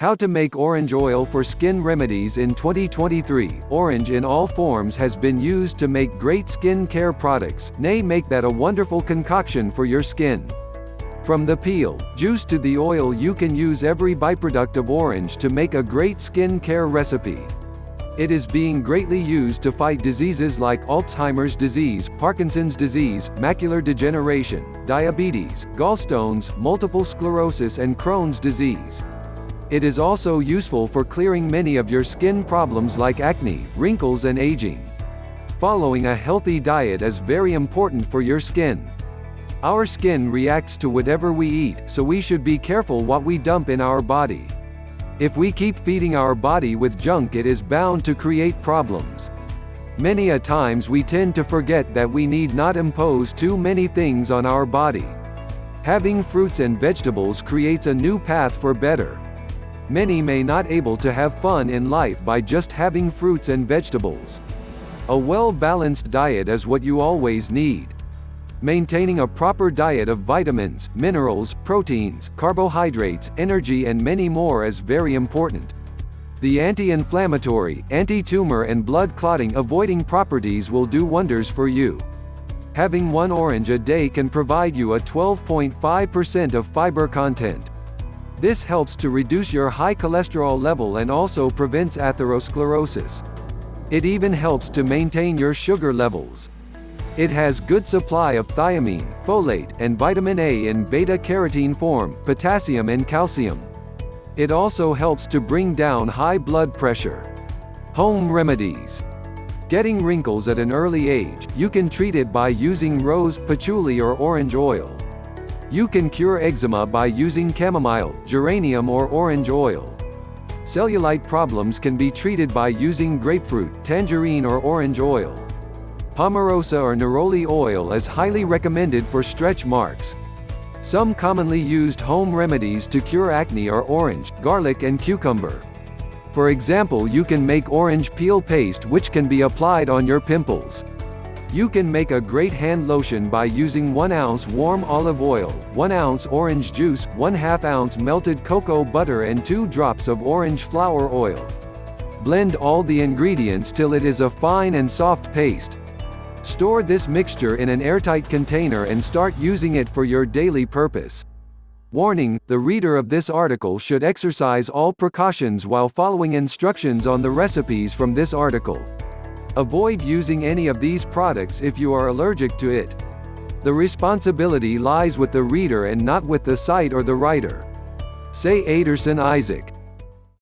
How to make orange oil for skin remedies in 2023. Orange in all forms has been used to make great skin care products, nay make that a wonderful concoction for your skin. From the peel, juice to the oil you can use every byproduct of orange to make a great skin care recipe. It is being greatly used to fight diseases like Alzheimer's disease, Parkinson's disease, macular degeneration, diabetes, gallstones, multiple sclerosis and Crohn's disease. It is also useful for clearing many of your skin problems like acne, wrinkles and aging. Following a healthy diet is very important for your skin. Our skin reacts to whatever we eat, so we should be careful what we dump in our body. If we keep feeding our body with junk it is bound to create problems. Many a times we tend to forget that we need not impose too many things on our body. Having fruits and vegetables creates a new path for better. Many may not able to have fun in life by just having fruits and vegetables. A well-balanced diet is what you always need. Maintaining a proper diet of vitamins, minerals, proteins, carbohydrates, energy and many more is very important. The anti-inflammatory, anti-tumor and blood clotting avoiding properties will do wonders for you. Having one orange a day can provide you a 12.5% of fiber content. This helps to reduce your high cholesterol level and also prevents atherosclerosis. It even helps to maintain your sugar levels. It has good supply of thiamine, folate, and vitamin A in beta-carotene form, potassium and calcium. It also helps to bring down high blood pressure. Home remedies. Getting wrinkles at an early age, you can treat it by using rose, patchouli or orange oil. You can cure eczema by using chamomile, geranium or orange oil. Cellulite problems can be treated by using grapefruit, tangerine or orange oil. Palmarosa or neroli oil is highly recommended for stretch marks. Some commonly used home remedies to cure acne are orange, garlic and cucumber. For example you can make orange peel paste which can be applied on your pimples. You can make a great hand lotion by using 1 ounce warm olive oil, 1 ounce orange juice, 1 2 ounce melted cocoa butter and 2 drops of orange flower oil. Blend all the ingredients till it is a fine and soft paste. Store this mixture in an airtight container and start using it for your daily purpose. Warning, the reader of this article should exercise all precautions while following instructions on the recipes from this article. Avoid using any of these products if you are allergic to it. The responsibility lies with the reader and not with the site or the writer. Say Aderson Isaac.